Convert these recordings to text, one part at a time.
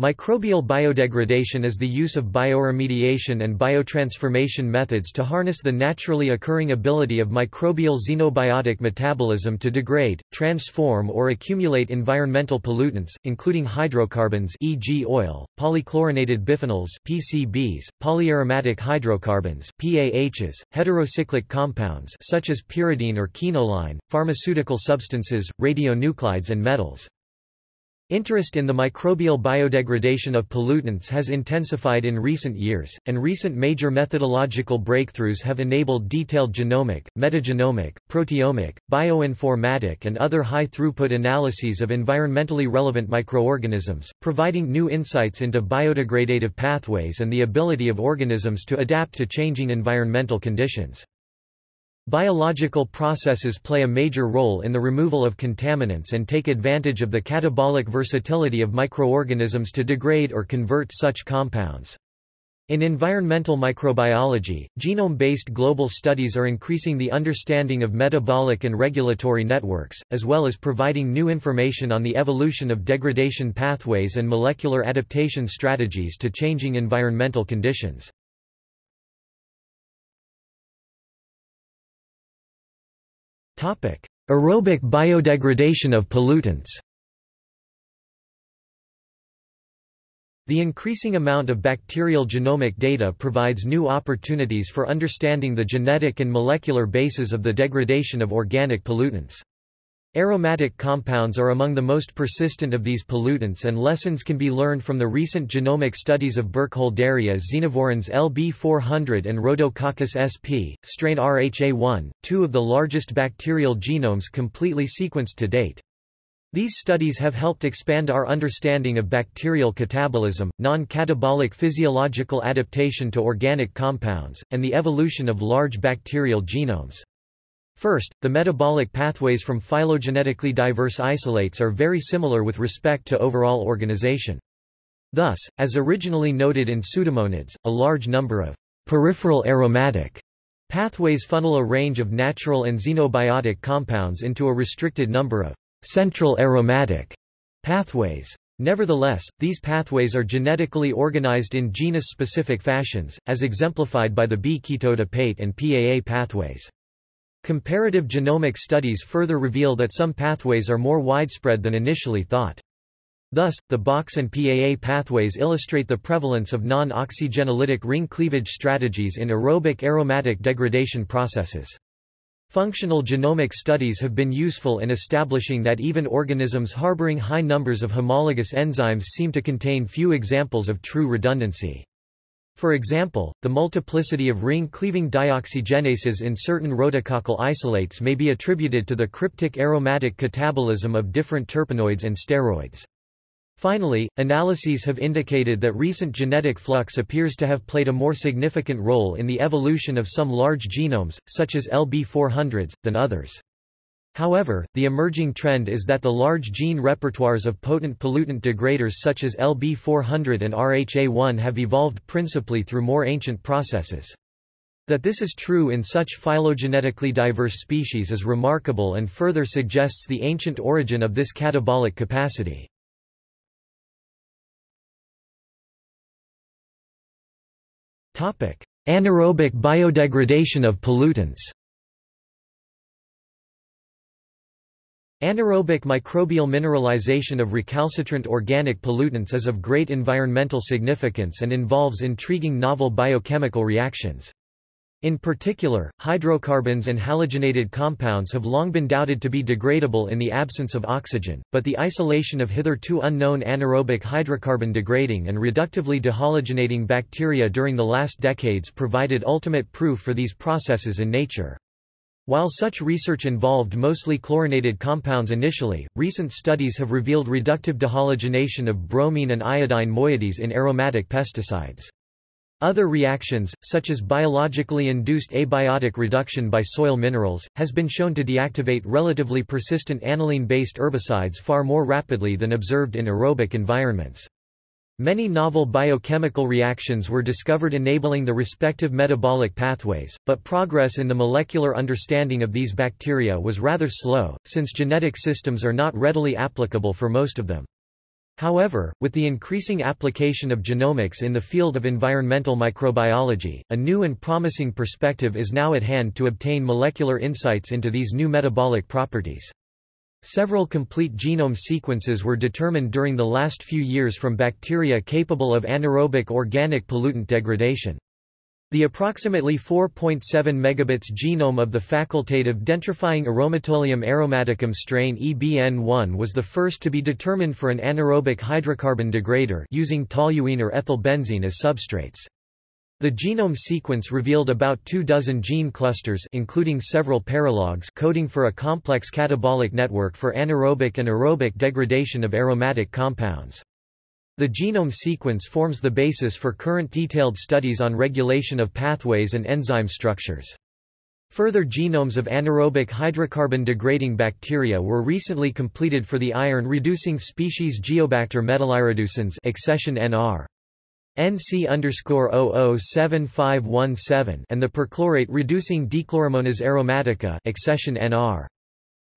Microbial biodegradation is the use of bioremediation and biotransformation methods to harness the naturally occurring ability of microbial xenobiotic metabolism to degrade, transform or accumulate environmental pollutants, including hydrocarbons e.g. oil, polychlorinated biphenyls PCBs, polyaromatic hydrocarbons PAHs, heterocyclic compounds such as pyridine or quinoline, pharmaceutical substances, radionuclides and metals. Interest in the microbial biodegradation of pollutants has intensified in recent years, and recent major methodological breakthroughs have enabled detailed genomic, metagenomic, proteomic, bioinformatic and other high-throughput analyses of environmentally relevant microorganisms, providing new insights into biodegradative pathways and the ability of organisms to adapt to changing environmental conditions. Biological processes play a major role in the removal of contaminants and take advantage of the catabolic versatility of microorganisms to degrade or convert such compounds. In environmental microbiology, genome-based global studies are increasing the understanding of metabolic and regulatory networks, as well as providing new information on the evolution of degradation pathways and molecular adaptation strategies to changing environmental conditions. Aerobic biodegradation of pollutants The increasing amount of bacterial genomic data provides new opportunities for understanding the genetic and molecular basis of the degradation of organic pollutants. Aromatic compounds are among the most persistent of these pollutants and lessons can be learned from the recent genomic studies of Burkholderia xenovorans LB400 and Rhodococcus sp, strain RHA1, two of the largest bacterial genomes completely sequenced to date. These studies have helped expand our understanding of bacterial catabolism, non-catabolic physiological adaptation to organic compounds, and the evolution of large bacterial genomes. First, the metabolic pathways from phylogenetically diverse isolates are very similar with respect to overall organization. Thus, as originally noted in Pseudomonads, a large number of peripheral aromatic pathways funnel a range of natural and xenobiotic compounds into a restricted number of central aromatic pathways. Nevertheless, these pathways are genetically organized in genus-specific fashions, as exemplified by the B-ketoadipate and PAA pathways. Comparative genomic studies further reveal that some pathways are more widespread than initially thought. Thus, the BOX and PAA pathways illustrate the prevalence of non-oxygenolytic ring cleavage strategies in aerobic aromatic degradation processes. Functional genomic studies have been useful in establishing that even organisms harboring high numbers of homologous enzymes seem to contain few examples of true redundancy. For example, the multiplicity of ring-cleaving dioxygenases in certain rhodococcal isolates may be attributed to the cryptic aromatic catabolism of different terpenoids and steroids. Finally, analyses have indicated that recent genetic flux appears to have played a more significant role in the evolution of some large genomes, such as LB400s, than others. However, the emerging trend is that the large gene repertoires of potent pollutant degraders such as LB400 and RHA1 have evolved principally through more ancient processes. That this is true in such phylogenetically diverse species is remarkable and further suggests the ancient origin of this catabolic capacity. Anaerobic biodegradation of pollutants Anaerobic microbial mineralization of recalcitrant organic pollutants is of great environmental significance and involves intriguing novel biochemical reactions. In particular, hydrocarbons and halogenated compounds have long been doubted to be degradable in the absence of oxygen, but the isolation of hitherto unknown anaerobic hydrocarbon degrading and reductively dehalogenating bacteria during the last decades provided ultimate proof for these processes in nature. While such research involved mostly chlorinated compounds initially, recent studies have revealed reductive dehalogenation of bromine and iodine moieties in aromatic pesticides. Other reactions, such as biologically induced abiotic reduction by soil minerals, has been shown to deactivate relatively persistent aniline-based herbicides far more rapidly than observed in aerobic environments. Many novel biochemical reactions were discovered enabling the respective metabolic pathways, but progress in the molecular understanding of these bacteria was rather slow, since genetic systems are not readily applicable for most of them. However, with the increasing application of genomics in the field of environmental microbiology, a new and promising perspective is now at hand to obtain molecular insights into these new metabolic properties. Several complete genome sequences were determined during the last few years from bacteria capable of anaerobic organic pollutant degradation. The approximately 4.7 megabits genome of the facultative denitrifying Aromatoleum aromaticum strain EBN1 was the first to be determined for an anaerobic hydrocarbon degrader using toluene or ethylbenzene as substrates. The genome sequence revealed about two dozen gene clusters including several paralogs coding for a complex catabolic network for anaerobic and aerobic degradation of aromatic compounds. The genome sequence forms the basis for current detailed studies on regulation of pathways and enzyme structures. Further genomes of anaerobic hydrocarbon-degrading bacteria were recently completed for the iron-reducing species Geobacter metallireducens accession NR. NC underscore 007517 and the perchlorate reducing dechloromonas aromatica accession NR.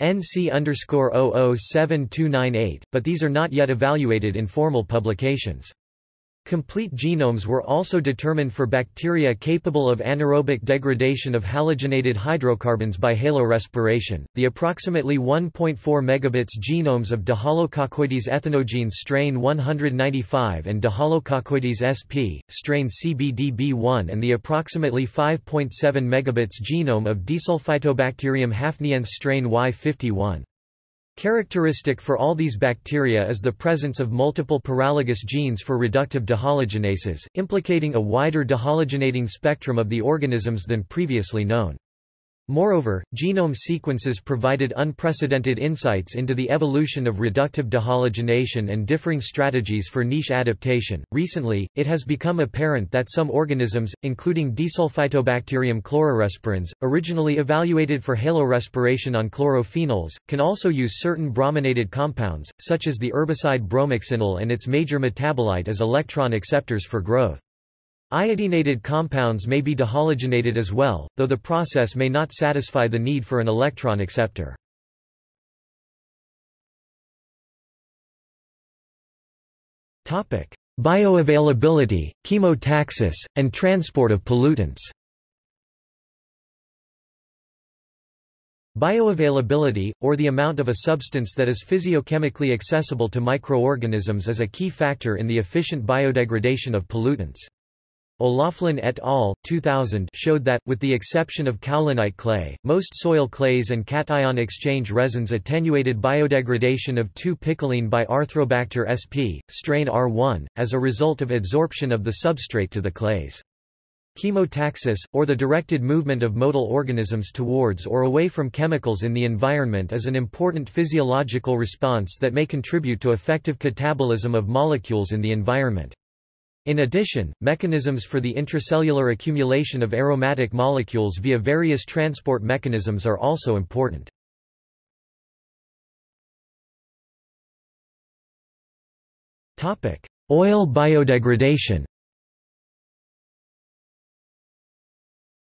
NC underscore 007298, but these are not yet evaluated in formal publications. Complete genomes were also determined for bacteria capable of anaerobic degradation of halogenated hydrocarbons by halorespiration. The approximately 1.4 megabits genomes of Dehalococcoides ethenogenes strain 195 and Dehalococcoides sp. strain CBDB1 and the approximately 5.7 megabits genome of Desulfitobacterium hafniense strain Y51. Characteristic for all these bacteria is the presence of multiple paralogous genes for reductive dehalogenases, implicating a wider dehalogenating spectrum of the organisms than previously known. Moreover, genome sequences provided unprecedented insights into the evolution of reductive dehalogenation and differing strategies for niche adaptation. Recently, it has become apparent that some organisms, including Desulfitobacterium chlororespirans, originally evaluated for halorespiration on chlorophenols, can also use certain brominated compounds, such as the herbicide bromoxynil and its major metabolite as electron acceptors for growth. Iodinated compounds may be dehalogenated as well, though the process may not satisfy the need for an electron acceptor. Bioavailability, chemotaxis, and transport of pollutants Bioavailability, or the amount of a substance that is physiochemically accessible to microorganisms is a key factor in the efficient biodegradation of pollutants. O'Loughlin et al. 2000 showed that, with the exception of kaolinite clay, most soil clays and cation exchange resins attenuated biodegradation of 2-picoline by Arthrobacter sp. strain R1, as a result of adsorption of the substrate to the clays. Chemotaxis, or the directed movement of motile organisms towards or away from chemicals in the environment is an important physiological response that may contribute to effective catabolism of molecules in the environment. In addition, mechanisms for the intracellular accumulation of aromatic molecules via various transport mechanisms are also important. Oil biodegradation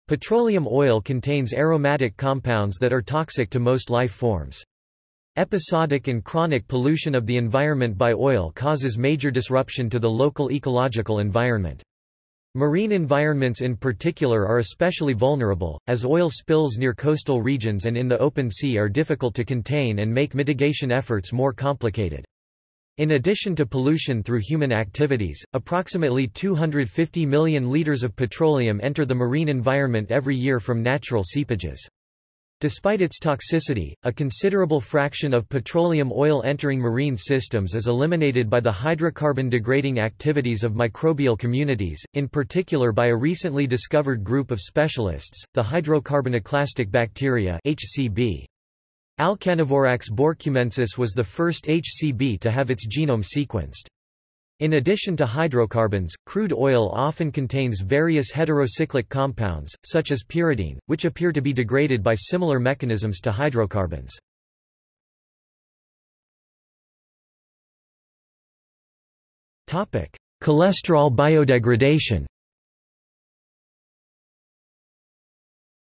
Petroleum oil contains aromatic compounds that are toxic to most life forms. Episodic and chronic pollution of the environment by oil causes major disruption to the local ecological environment. Marine environments in particular are especially vulnerable, as oil spills near coastal regions and in the open sea are difficult to contain and make mitigation efforts more complicated. In addition to pollution through human activities, approximately 250 million liters of petroleum enter the marine environment every year from natural seepages. Despite its toxicity, a considerable fraction of petroleum oil entering marine systems is eliminated by the hydrocarbon degrading activities of microbial communities, in particular by a recently discovered group of specialists, the hydrocarbonoclastic bacteria HCB. Alcanivorax borkumensis was the first HCB to have its genome sequenced. In addition to hydrocarbons, crude oil often contains various heterocyclic compounds, such as pyridine, which appear to be degraded by similar mechanisms to hydrocarbons. Cholesterol biodegradation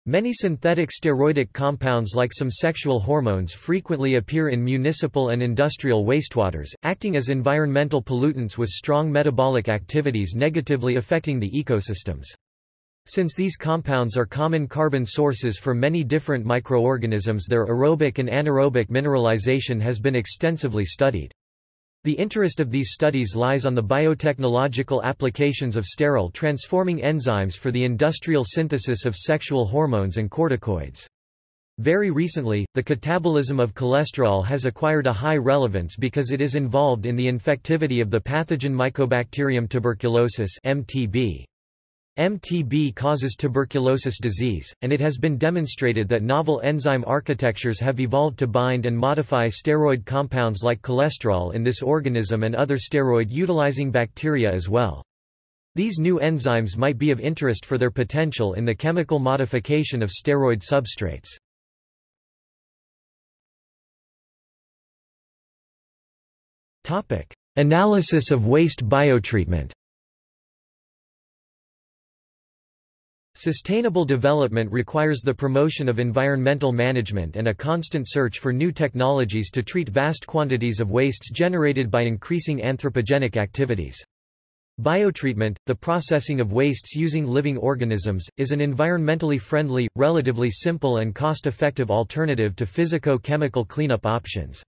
Many synthetic steroidic compounds like some sexual hormones frequently appear in municipal and industrial wastewaters, acting as environmental pollutants with strong metabolic activities negatively affecting the ecosystems. Since these compounds are common carbon sources for many different microorganisms their aerobic and anaerobic mineralization has been extensively studied. The interest of these studies lies on the biotechnological applications of sterol transforming enzymes for the industrial synthesis of sexual hormones and corticoids. Very recently, the catabolism of cholesterol has acquired a high relevance because it is involved in the infectivity of the pathogen Mycobacterium tuberculosis (MTB). MTB causes tuberculosis disease, and it has been demonstrated that novel enzyme architectures have evolved to bind and modify steroid compounds like cholesterol in this organism and other steroid-utilizing bacteria as well. These new enzymes might be of interest for their potential in the chemical modification of steroid substrates. Analysis of waste biotreatment Sustainable development requires the promotion of environmental management and a constant search for new technologies to treat vast quantities of wastes generated by increasing anthropogenic activities. Biotreatment, the processing of wastes using living organisms, is an environmentally friendly, relatively simple and cost-effective alternative to physico-chemical cleanup options.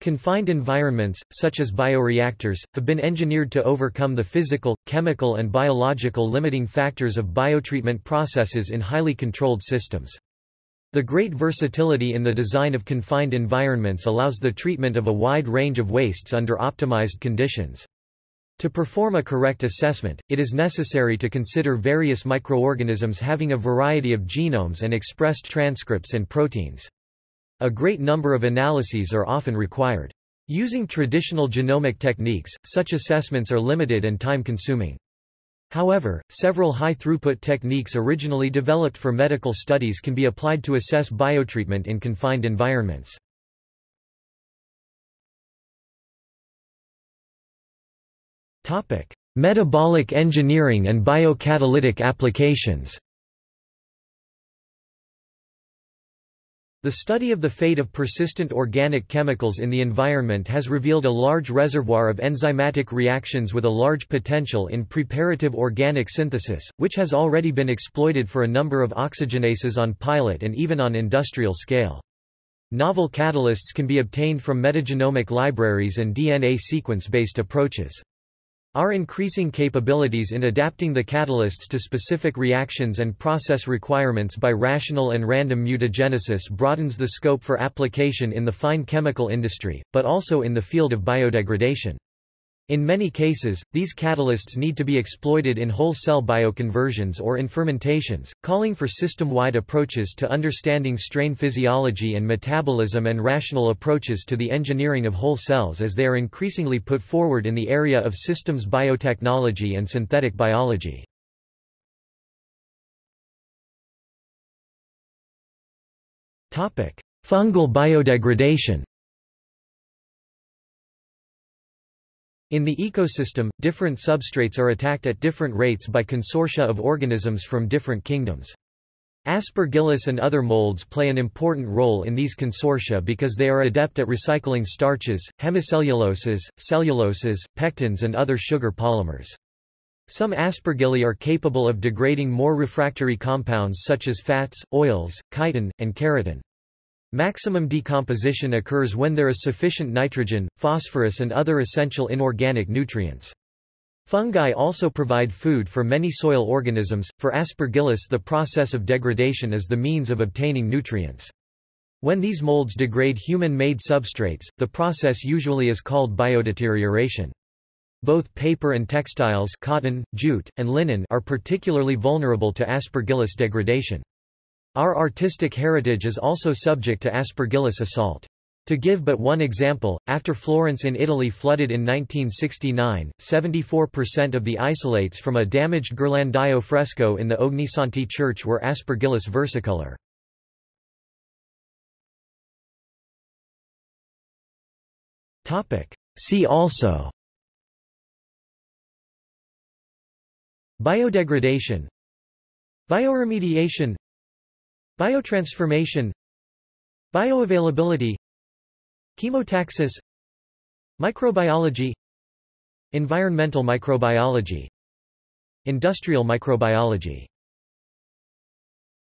Confined environments, such as bioreactors, have been engineered to overcome the physical, chemical and biological limiting factors of biotreatment processes in highly controlled systems. The great versatility in the design of confined environments allows the treatment of a wide range of wastes under optimized conditions. To perform a correct assessment, it is necessary to consider various microorganisms having a variety of genomes and expressed transcripts and proteins. A great number of analyses are often required. Using traditional genomic techniques, such assessments are limited and time-consuming. However, several high-throughput techniques originally developed for medical studies can be applied to assess biotreatment in confined environments. Metabolic engineering and biocatalytic applications The study of the fate of persistent organic chemicals in the environment has revealed a large reservoir of enzymatic reactions with a large potential in preparative organic synthesis, which has already been exploited for a number of oxygenases on pilot and even on industrial scale. Novel catalysts can be obtained from metagenomic libraries and DNA sequence-based approaches. Our increasing capabilities in adapting the catalysts to specific reactions and process requirements by rational and random mutagenesis broadens the scope for application in the fine chemical industry, but also in the field of biodegradation. In many cases, these catalysts need to be exploited in whole cell bioconversions or in fermentations, calling for system-wide approaches to understanding strain physiology and metabolism and rational approaches to the engineering of whole cells as they are increasingly put forward in the area of systems biotechnology and synthetic biology. Fungal biodegradation In the ecosystem, different substrates are attacked at different rates by consortia of organisms from different kingdoms. Aspergillus and other molds play an important role in these consortia because they are adept at recycling starches, hemicelluloses, celluloses, pectins and other sugar polymers. Some aspergilli are capable of degrading more refractory compounds such as fats, oils, chitin, and keratin. Maximum decomposition occurs when there is sufficient nitrogen, phosphorus and other essential inorganic nutrients. Fungi also provide food for many soil organisms. For Aspergillus, the process of degradation is the means of obtaining nutrients. When these molds degrade human-made substrates, the process usually is called biodeterioration. Both paper and textiles cotton, jute, and linen are particularly vulnerable to Aspergillus degradation. Our artistic heritage is also subject to Aspergillus assault. To give but one example, after Florence in Italy flooded in 1969, 74% of the isolates from a damaged Ghirlandaio fresco in the Ognissanti church were Aspergillus versicolor. See also Biodegradation Bioremediation Biotransformation Bioavailability Chemotaxis Microbiology Environmental microbiology Industrial microbiology